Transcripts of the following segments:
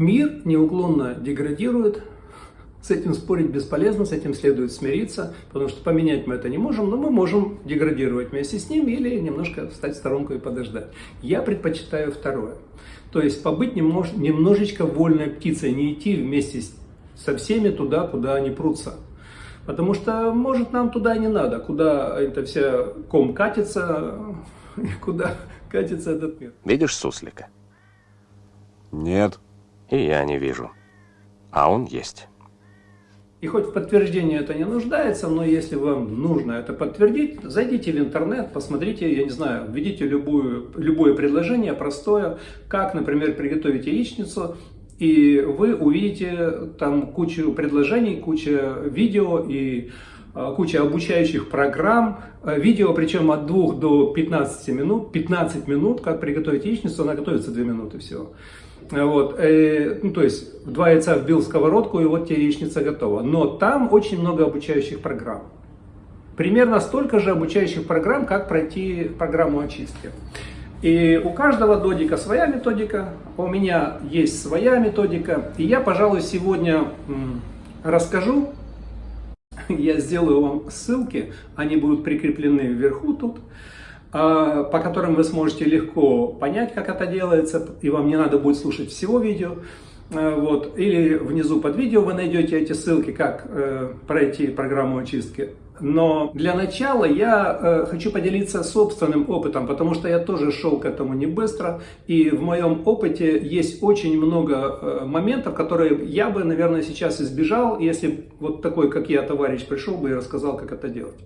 Мир неуклонно деградирует, с этим спорить бесполезно, с этим следует смириться, потому что поменять мы это не можем, но мы можем деградировать вместе с ним или немножко встать в сторонку и подождать. Я предпочитаю второе. То есть побыть немнож, немножечко вольной птицей, не идти вместе со всеми туда, куда они прутся. Потому что, может, нам туда и не надо, куда это вся ком катится, куда катится этот мир. Видишь суслика? Нет. И я не вижу. А он есть. И хоть в подтверждении это не нуждается, но если вам нужно это подтвердить, зайдите в интернет, посмотрите, я не знаю, введите любую, любое предложение простое, как, например, приготовить яичницу, и вы увидите там кучу предложений, куча видео и а, куча обучающих программ, а, видео причем от 2 до 15 минут, 15 минут, как приготовить яичницу, она готовится 2 минуты всего. Вот, э, ну, то есть два яйца вбил в сковородку, и вот тебе яичница готова. Но там очень много обучающих программ. Примерно столько же обучающих программ, как пройти программу очистки. И у каждого додика своя методика, у меня есть своя методика. И я, пожалуй, сегодня расскажу, я сделаю вам ссылки, они будут прикреплены вверху тут. А, по которым вы сможете легко понять, как это делается, и вам не надо будет слушать всего видео. А, вот. Или внизу под видео вы найдете эти ссылки, как э, пройти программу очистки. Но для начала я э, хочу поделиться собственным опытом, потому что я тоже шел к этому не быстро. И в моем опыте есть очень много э, моментов, которые я бы, наверное, сейчас избежал, если вот такой, как я, товарищ пришел бы и рассказал, как это делать.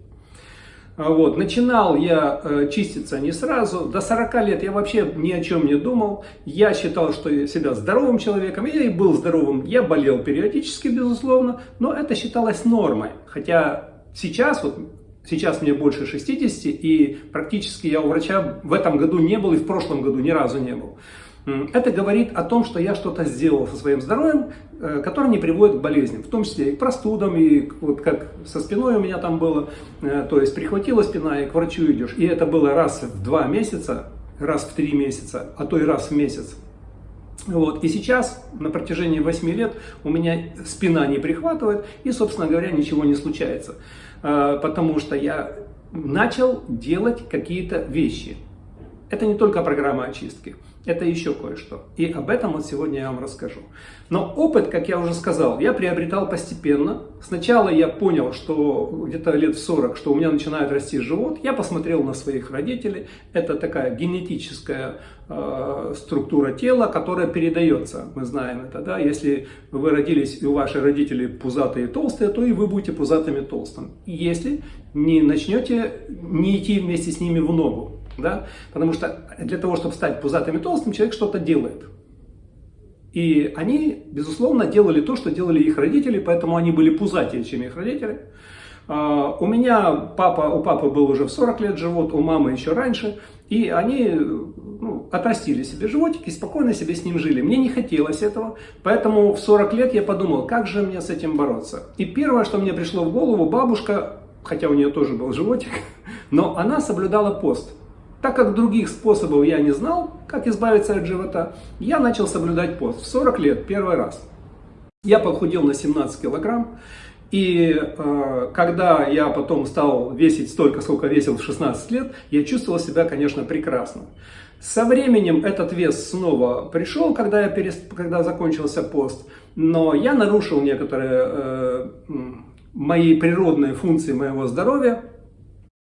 А вот. Начинал я э, чиститься не сразу. До 40 лет я вообще ни о чем не думал. Я считал, что я себя здоровым человеком. Я и был здоровым. Я болел периодически, безусловно. Но это считалось нормой. Хотя сейчас, вот сейчас мне больше 60, и практически я у врача в этом году не был и в прошлом году ни разу не был. Это говорит о том, что я что-то сделал со своим здоровьем, э, которое не приводит к болезням, в том числе и к простудам, и вот как со спиной у меня там было, э, то есть прихватила спина, и к врачу идешь. И это было раз в два месяца, раз в три месяца, а то и раз в месяц. Вот. И сейчас, на протяжении 8 лет, у меня спина не прихватывает, и, собственно говоря, ничего не случается. Э, потому что я начал делать какие-то вещи. Это не только программа очистки. Это еще кое-что. И об этом вот сегодня я вам расскажу. Но опыт, как я уже сказал, я приобретал постепенно. Сначала я понял, что где-то лет в 40, что у меня начинает расти живот. Я посмотрел на своих родителей. Это такая генетическая э, структура тела, которая передается. Мы знаем это. Да? Если вы родились и у ваших родителей пузатые и толстые, то и вы будете пузатыми и толстым. Если не начнете не идти вместе с ними в ногу. Да? Потому что для того, чтобы стать пузатым и толстым, человек что-то делает. И они, безусловно, делали то, что делали их родители, поэтому они были пузатее, чем их родители. Uh, у меня папа, у папы был уже в 40 лет живот, у мамы еще раньше. И они ну, отрастили себе животик и спокойно себе с ним жили. Мне не хотелось этого, поэтому в 40 лет я подумал, как же мне с этим бороться. И первое, что мне пришло в голову, бабушка, хотя у нее тоже был животик, но она соблюдала пост. Так как других способов я не знал, как избавиться от живота, я начал соблюдать пост в 40 лет, первый раз. Я похудел на 17 килограмм, и э, когда я потом стал весить столько, сколько весил в 16 лет, я чувствовал себя, конечно, прекрасно. Со временем этот вес снова пришел, когда, я перес... когда закончился пост, но я нарушил некоторые э, мои природные функции моего здоровья.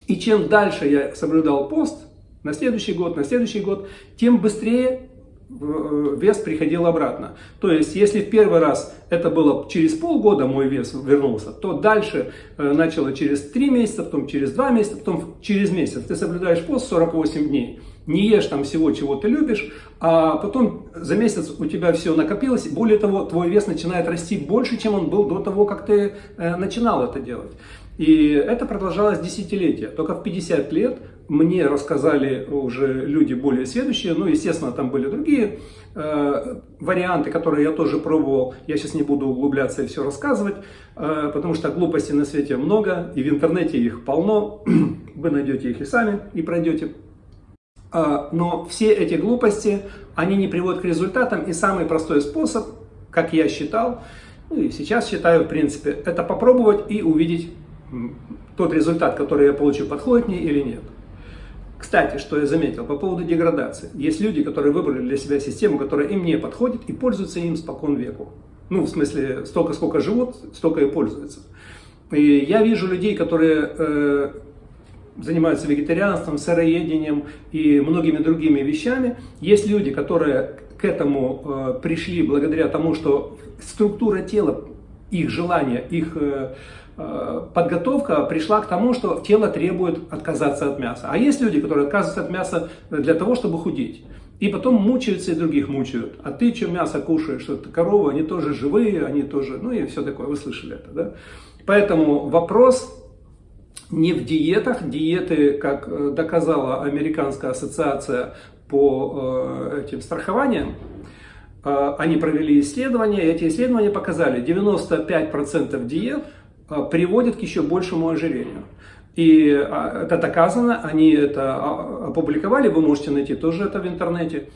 И чем дальше я соблюдал пост, на следующий год, на следующий год, тем быстрее э, вес приходил обратно. То есть, если в первый раз это было через полгода мой вес вернулся, то дальше э, начало через 3 месяца, потом через 2 месяца, потом через месяц. Ты соблюдаешь пост 48 дней, не ешь там всего, чего ты любишь, а потом за месяц у тебя все накопилось. Более того, твой вес начинает расти больше, чем он был до того, как ты э, начинал это делать. И это продолжалось десятилетия. Только в 50 лет мне рассказали уже люди более следующие, ну, естественно, там были другие э, варианты, которые я тоже пробовал. Я сейчас не буду углубляться и все рассказывать, э, потому что глупостей на свете много, и в интернете их полно. Вы найдете их и сами, и пройдете. Э, но все эти глупости, они не приводят к результатам, и самый простой способ как я считал, ну и сейчас считаю, в принципе, это попробовать и увидеть тот результат, который я получу, подходит мне или нет. Кстати, что я заметил по поводу деградации. Есть люди, которые выбрали для себя систему, которая им не подходит и пользуются им спокон веку. Ну, в смысле, столько, сколько живут, столько и пользуются. И я вижу людей, которые э, занимаются вегетарианством, сыроедением и многими другими вещами. Есть люди, которые к этому э, пришли благодаря тому, что структура тела, их желания, их э, э, подготовка пришла к тому, что тело требует отказаться от мяса. А есть люди, которые отказываются от мяса для того, чтобы худеть. И потом мучаются и других мучают. А ты что мясо кушаешь? Это корова, они тоже живые, они тоже, ну и все такое, вы слышали это, да? Поэтому вопрос не в диетах. Диеты, как э, доказала Американская ассоциация по э, этим страхованиям, э, они провели исследования, и эти исследования показали, 95% диет приводят к еще большему ожирению. И это доказано, они это опубликовали, вы можете найти тоже это в интернете.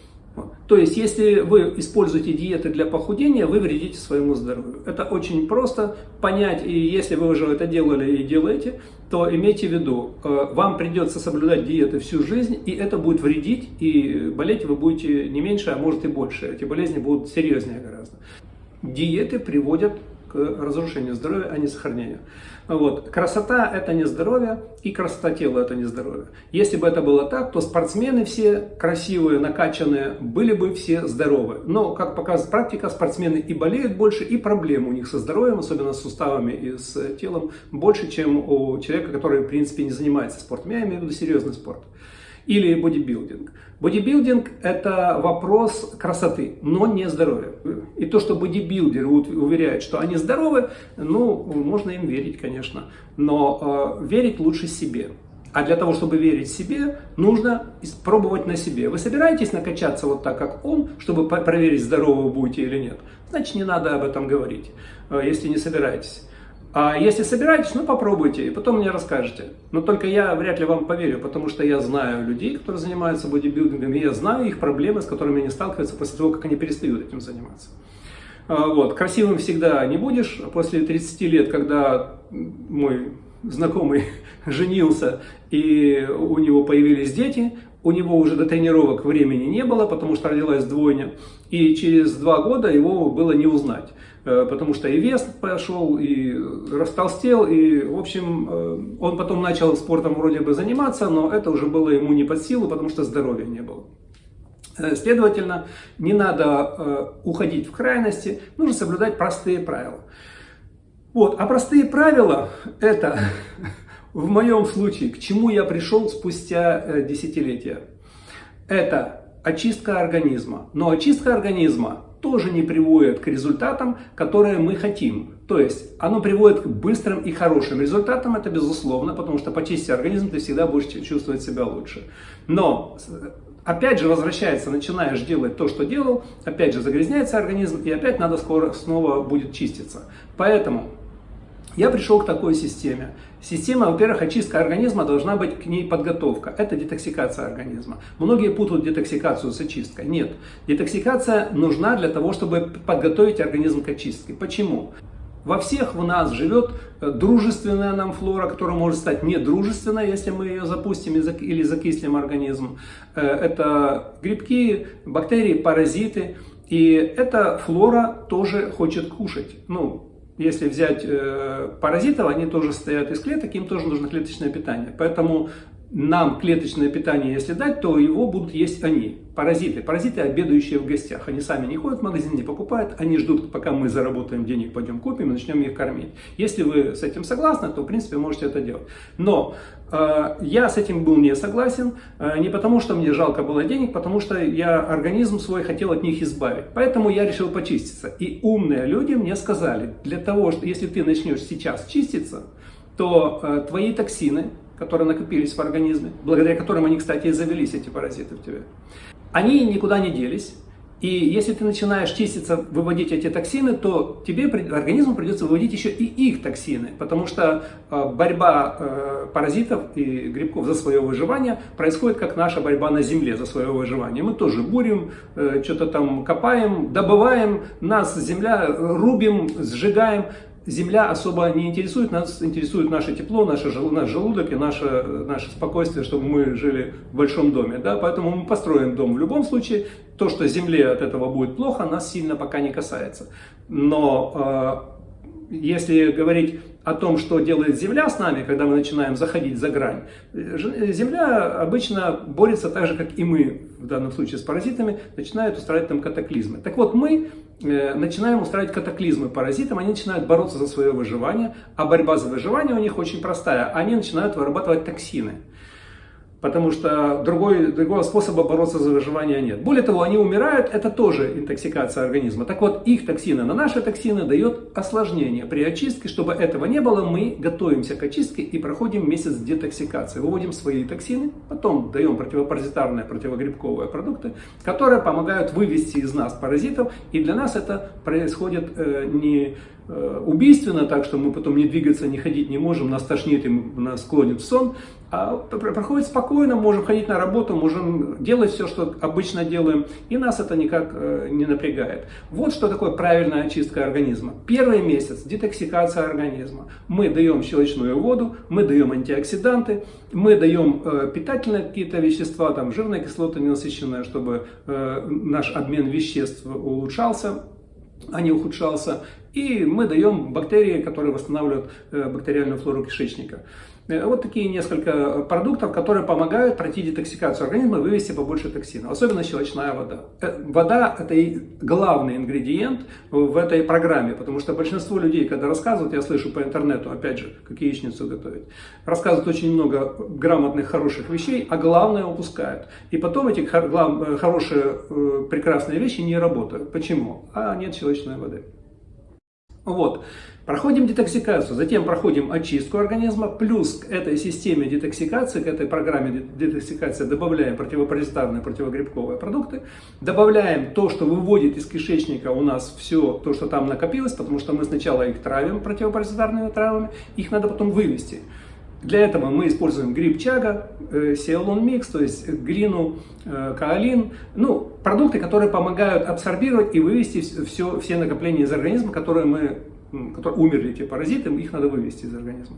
То есть, если вы используете диеты для похудения, вы вредите своему здоровью. Это очень просто понять, и если вы уже это делали и делаете, то имейте в виду, э, вам придется соблюдать диеты всю жизнь, и это будет вредить, и болеть вы будете не меньше, а может и больше. Эти болезни будут серьезнее гораздо. Диеты приводят разрушению здоровья, а не сохранению. Вот. Красота – это не здоровье, и красота тела – это не здоровье. Если бы это было так, то спортсмены все красивые, накачанные, были бы все здоровы. Но, как показывает практика, спортсмены и болеют больше, и проблем у них со здоровьем, особенно с суставами и с телом, больше, чем у человека, который, в принципе, не занимается спортом. Я имею в виду серьезный спорт или бодибилдинг. Бодибилдинг – это вопрос красоты, но не здоровья. И то, что бодибилдеры уверяют, что они здоровы, ну, можно им верить, конечно, но э, верить лучше себе. А для того, чтобы верить себе, нужно пробовать на себе. Вы собираетесь накачаться вот так, как он, чтобы проверить, здоровы вы будете или нет? Значит, не надо об этом говорить, э, если не собираетесь. А если собираетесь, ну попробуйте, и потом мне расскажете. Но только я вряд ли вам поверю, потому что я знаю людей, которые занимаются бодибилдингом, и я знаю их проблемы, с которыми они сталкиваются после того, как они перестают этим заниматься. А, вот. Красивым всегда не будешь. После 30 лет, когда мой знакомый женился, и у него появились дети, у него уже до тренировок времени не было, потому что родилась двойня, и через два года его было не узнать. Э, потому что и вес пошел, и растолстел, и, в общем, э, он потом начал спортом вроде бы заниматься, но это уже было ему не под силу, потому что здоровья не было. Э, следовательно, не надо уходить в крайности, нужно соблюдать простые правила. Вот, а простые правила это, в моем случае, к чему я пришел спустя десятилетия. Это очистка организма. Но очистка организма тоже не приводит к результатам, которые мы хотим. То есть оно приводит к быстрым и хорошим результатам, это безусловно, потому что почистив организм, ты всегда будешь чувствовать себя лучше. Но опять же возвращается, начинаешь делать то, что делал, опять же загрязняется организм, и опять надо скоро снова будет чиститься. Поэтому я пришел к такой системе. Система, во-первых, очистка организма должна быть к ней подготовка. Это детоксикация организма. Многие путают детоксикацию с очисткой. Нет. Детоксикация нужна для того, чтобы подготовить организм к очистке. Почему? Во всех в нас живет э, дружественная нам флора, которая может стать недружественной, если мы ее запустим или закислим организм. Э, это грибки, бактерии, паразиты. И эта флора тоже хочет кушать. Ну, если взять э, паразитов, они тоже состоят из клеток, им тоже нужно клеточное питание. Поэтому нам клеточное питание, если дать, то его будут есть они, паразиты. Паразиты, обедающие в гостях. Они сами не ходят в магазин, не покупают, они ждут, пока мы заработаем денег, пойдем купим и начнем их кормить. Если вы с этим согласны, то, в принципе, можете это делать. Но э, я с этим был не согласен, э, не потому, что мне жалко было денег, потому что я организм свой хотел от них избавить. Поэтому я решил почиститься. И умные люди мне сказали, для того, что если ты начнешь сейчас чиститься, то э, твои токсины, которые накопились в организме, благодаря которым они, кстати, и завелись, эти паразиты в тебе, они никуда не делись, И если ты начинаешь чиститься, выводить эти токсины, то тебе, организму придется выводить еще и их токсины, потому что э, борьба э, паразитов и грибков за свое выживание происходит как наша борьба на земле за свое выживание. Мы тоже бурим, э, что-то там копаем, добываем, нас земля рубим, сжигаем, Земля особо не интересует, нас интересует наше тепло, наше, наш желудок и наше, наше спокойствие, чтобы мы жили в большом доме. Да? Поэтому мы построим дом в любом случае. То, что Земле от этого будет плохо, нас сильно пока не касается. Но э, если говорить о том, что делает Земля с нами, когда мы начинаем заходить за грань, Земля обычно борется так же, как и мы, в данном случае с паразитами, начинает устраивать там катаклизмы. Так вот, мы Э, начинаем устраивать катаклизмы паразитам, они начинают бороться за свое выживание, а борьба за выживание у них очень простая. Они начинают вырабатывать токсины потому что другой, другого способа бороться за выживание нет. Более того, они умирают, это тоже интоксикация организма. Так вот, их токсины на наши токсины дает осложнение. При очистке, чтобы этого не было, мы готовимся к очистке и проходим месяц детоксикации. Выводим свои токсины, потом даем противопаразитарные, противогрибковые продукты, которые помогают вывести из нас паразитов. И для нас это происходит э, не убийственно, так что мы потом не двигаться, не ходить не можем, нас тошнит и нас склонит в сон, а проходит спокойно, можем ходить на работу, можем делать все, что обычно делаем, и нас это никак э, не напрягает. Вот что такое правильная очистка организма. Первый месяц – детоксикация организма. Мы даем щелочную воду, мы даем антиоксиданты, мы даем э, питательные какие-то вещества, там жирные кислоты ненасыщенные, чтобы наш обмен веществ улучшался, а не ухудшался. И мы даем бактерии, которые восстанавливают э, бактериальную флору кишечника. Э, вот такие несколько продуктов, которые помогают пройти детоксикацию организма и вывести побольше токсинов. Особенно щелочная вода. Э, вода – это и главный ингредиент в этой программе, потому что большинство людей, когда рассказывают, я слышу по интернету, опять же, как яичницу готовить, рассказывают очень много грамотных, хороших вещей, а главное упускают. И потом эти хорошие, прекрасные вещи не работают. Почему? А нет щелочной воды. Вот. Проходим детоксикацию, затем проходим очистку организма, плюс к этой системе детоксикации, к этой программе детоксикации добавляем противопаразитарные, противогрибковые продукты, добавляем то, что выводит из кишечника у нас все то, что там накопилось, потому что мы сначала их травим противопаразитарными травами, их надо потом вывести. Для этого мы используем гриб чага, э, сиалон микс, то есть глину, э, каолин, ну, продукты, которые помогают абсорбировать и вывести все, все накопления из организма, которые мы, которые умерли эти паразиты, их надо вывести из организма.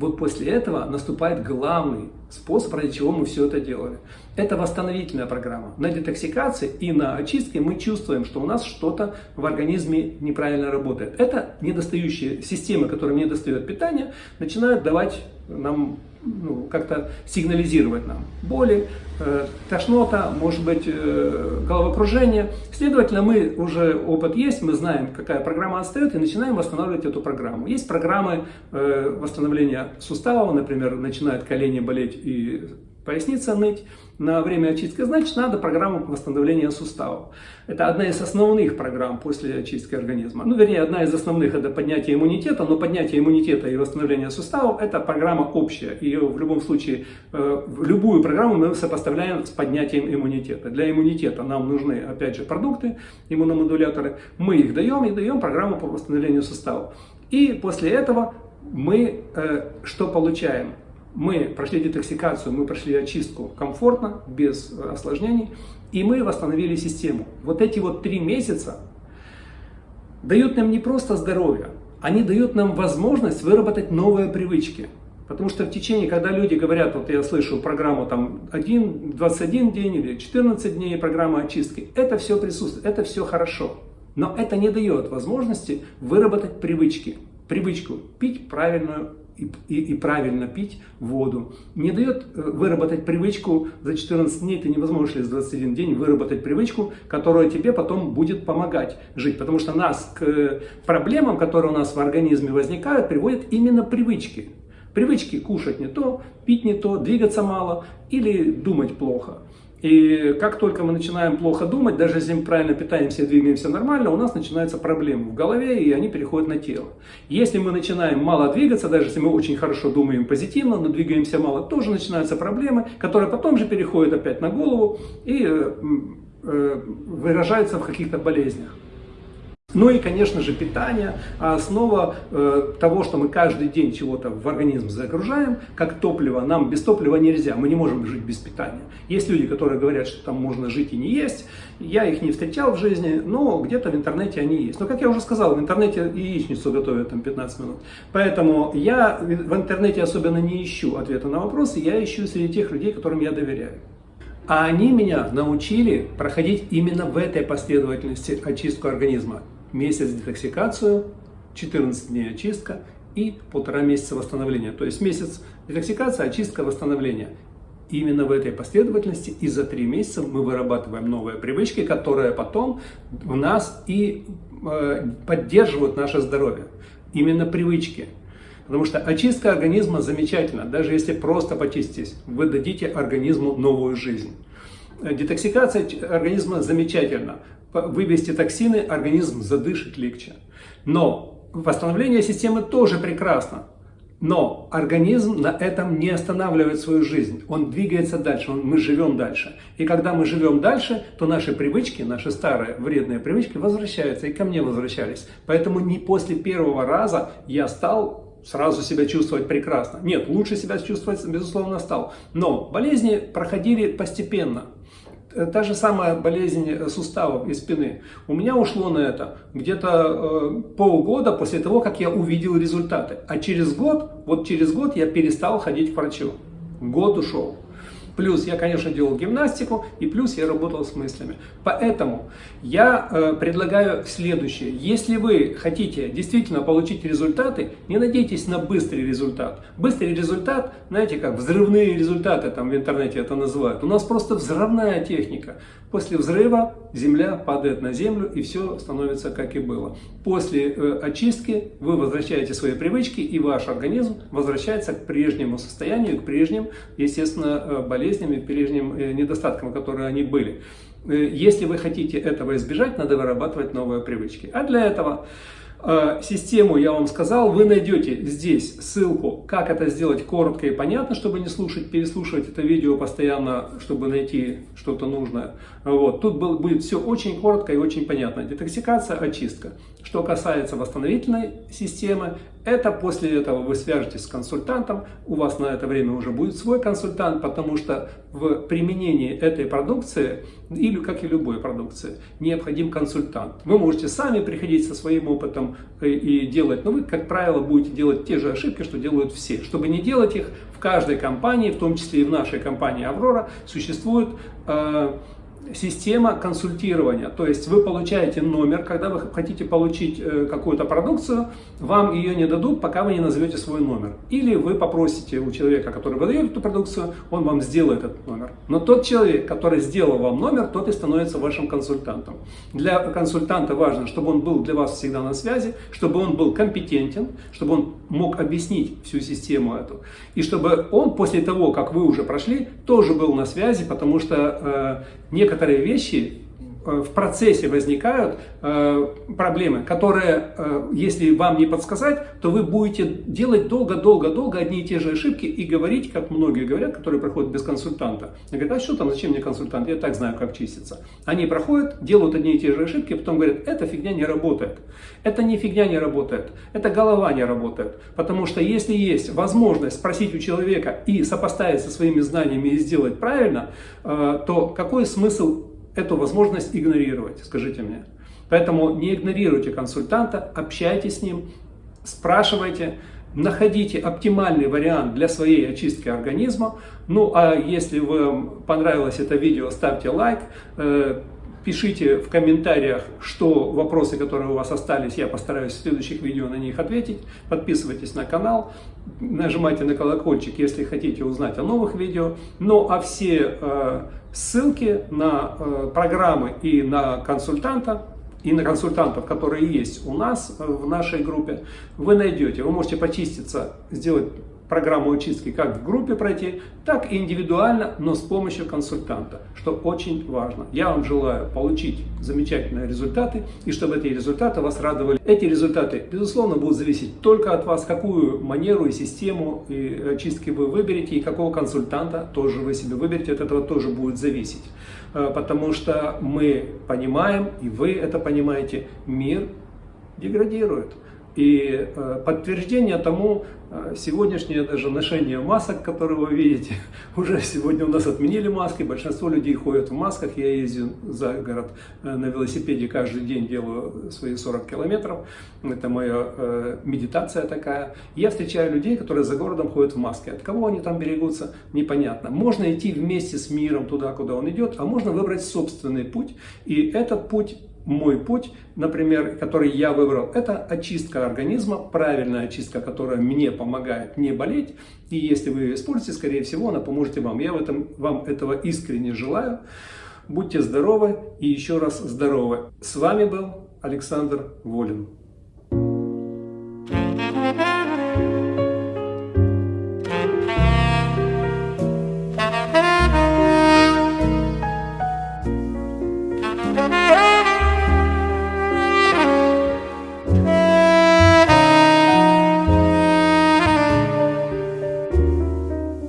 Вот после этого наступает главный способ, ради чего мы все это делали. Это восстановительная программа. На детоксикации и на очистке мы чувствуем, что у нас что-то в организме неправильно работает. Это недостающие системы, которым не достает питание, начинают давать нам ну, как-то сигнализировать нам боли, э, тошнота, может быть, э, головокружение. Следовательно, мы уже опыт есть, мы знаем, какая программа отстает, и начинаем восстанавливать эту программу. Есть программы э, восстановления суставов, например, начинают колени болеть и поясница ныть на время очистки, значит, надо программу восстановления суставов. Это одна из основных программ после очистки организма. Ну, вернее, одна из основных это поднятие иммунитета, но поднятие иммунитета и восстановление суставов это программа общая. Ее в любом случае, э, любую программу мы сопоставляем с поднятием иммунитета. Для иммунитета нам нужны, опять же, продукты, иммуномодуляторы. Мы их даем и даем программу по восстановлению суставов. И после этого мы э, что получаем? Мы прошли детоксикацию, мы прошли очистку комфортно, без осложнений, и мы восстановили систему. Вот эти вот три месяца дают нам не просто здоровье, они дают нам возможность выработать новые привычки. Потому что в течение, когда люди говорят, вот я слышу программу там 1, 21 день или 14 дней программа очистки, это все присутствует, это все хорошо. Но это не дает возможности выработать привычки. Привычку пить правильную и, и, правильно пить воду. Не дает э, выработать привычку, за 14 дней ты не возможешь за 21 день выработать привычку, которая тебе потом будет помогать жить. Потому что нас к э, проблемам, которые у нас в организме возникают, приводят именно привычки. Привычки кушать не то, пить не то, двигаться мало или думать плохо. И как только мы начинаем плохо думать, даже если мы правильно питаемся и двигаемся нормально, у нас начинаются проблемы в голове, и они переходят на тело. Если мы начинаем мало двигаться, даже если мы очень хорошо думаем позитивно, но двигаемся мало, тоже начинаются проблемы, которые потом же переходят опять на голову, и э, выражаются в каких-то болезнях. Ну и, конечно же, питание, основа э, того, что мы каждый день чего-то в организм загружаем, как топливо, нам без топлива нельзя, мы не можем жить без питания. Есть люди, которые говорят, что там можно жить и не есть, я их не встречал в жизни, но где-то в интернете они есть. Но, как я уже сказал, в интернете яичницу готовят там 15 минут. Поэтому я в интернете особенно не ищу ответа на вопросы, я ищу среди тех людей, которым я доверяю. А они меня научили проходить именно в этой последовательности очистку организма месяц детоксикацию, 14 дней очистка и полтора месяца восстановления. То есть месяц детоксикация, очистка, восстановление. именно в этой последовательности и за три месяца мы вырабатываем новые привычки, которые потом в нас и э, поддерживают наше здоровье. Именно привычки. Потому что очистка организма замечательна. Даже если просто почиститесь, вы дадите организму новую жизнь. Детоксикация организма замечательна вывести токсины, организм задышит легче. Но восстановление системы тоже прекрасно. Но организм на этом не останавливает свою жизнь. Он двигается дальше, мы живем дальше. И когда мы живем дальше, то наши привычки, наши старые вредные привычки возвращаются и ко мне возвращались. Поэтому не после первого раза я стал сразу себя чувствовать прекрасно. Нет, лучше себя чувствовать, безусловно, стал. Но болезни проходили постепенно. Э, та же самая болезнь суставов и спины. У меня ушло на это где-то э, полгода после того, как я увидел результаты. А через год, вот через год я перестал ходить к врачу. Год ушел. Плюс я, конечно, делал гимнастику, и плюс я работал с мыслями. Поэтому я э, предлагаю следующее. Если вы хотите действительно получить результаты, не надейтесь на быстрый результат. Быстрый результат, знаете как, взрывные результаты там в интернете это называют. У нас просто взрывная техника. После взрыва земля падает на землю и все становится как и было. После э, очистки вы возвращаете свои привычки и ваш организм возвращается к прежнему состоянию, к прежним, естественно, э, болезням и прежним э, недостаткам, которые они были. Э, если вы хотите этого избежать, надо вырабатывать новые привычки. А для этого Э, систему я вам сказал, вы найдете здесь ссылку, как это сделать коротко и понятно, чтобы не слушать, переслушивать это видео постоянно, чтобы найти что-то нужное. Вот. Тут будет все очень коротко и очень понятно. Детоксикация, очистка. Что касается восстановительной системы, это после этого вы свяжетесь с консультантом, у вас на это время уже будет свой консультант, потому что в применении этой продукции, или как и любой продукции, необходим консультант. Вы можете сами приходить со своим опытом и делать, но вы, как правило, будете делать те же ошибки, что делают все. Чтобы не делать их, в каждой компании, в том числе и в нашей компании «Аврора», существует э, система консультирования. То есть вы получаете номер, когда вы хотите получить э, какую-то продукцию, вам ее не дадут, пока вы не назовете свой номер. Или вы попросите у человека, который выдает эту продукцию, он вам сделает этот номер. Но тот человек, который сделал вам номер, тот и становится вашим консультантом. Для консультанта важно, чтобы он был для вас всегда на связи, чтобы он был компетентен, чтобы он мог объяснить всю систему эту. И чтобы он после того, как вы уже прошли, тоже был на связи, потому что э, некоторые вещи Э, в процессе возникают э, проблемы, которые, э, если вам не подсказать, то вы будете делать долго-долго-долго одни и те же ошибки и говорить, как многие говорят, которые проходят без консультанта. Они говорят, а что там, зачем мне консультант, я так знаю, как чиститься. Они проходят, делают одни и те же ошибки, потом говорят, эта фигня не работает. Это не фигня не работает, это голова не работает. Потому что если есть возможность спросить у человека и сопоставить со своими знаниями и сделать правильно, то какой смысл эту возможность игнорировать, скажите мне. Поэтому не игнорируйте консультанта, общайтесь с ним, спрашивайте, находите оптимальный вариант для своей очистки организма. Ну а если вам понравилось это видео, ставьте лайк, э, пишите в комментариях, что вопросы, которые у вас остались, я постараюсь в следующих видео на них ответить. Подписывайтесь на канал, нажимайте на колокольчик, если хотите узнать о новых видео. Ну а все э, ссылки на э, программы и на консультанта, и на консультантов, которые есть у нас э, в нашей группе, вы найдете. Вы можете почиститься, сделать программу очистки как в группе пройти, так и индивидуально, но с помощью консультанта, что очень важно. Я вам желаю получить замечательные результаты и чтобы эти результаты вас радовали. Эти результаты, безусловно, будут зависеть только от вас, какую манеру и систему и очистки вы выберете и какого консультанта тоже вы себе выберете, от этого тоже будет зависеть. Э, потому что мы понимаем, и вы это понимаете, мир деградирует. И э, подтверждение тому э, сегодняшнее даже ношение масок, которые вы видите. Уже сегодня у нас отменили маски, большинство людей ходят в масках. Я езжу за город э, на велосипеде каждый день, делаю свои 40 километров. Это моя медитация такая. Я встречаю людей, которые за городом ходят в маске. От кого они там берегутся, непонятно. Можно идти вместе с миром туда, куда он идет, а можно выбрать собственный путь. И этот путь мой путь, например, который я выбрал, это очистка организма, правильная очистка, которая мне помогает не болеть. И если вы ее используете, скорее всего, она поможет вам. Я в этом, вам этого искренне желаю. Будьте здоровы и еще раз здоровы. С вами был Александр Волин.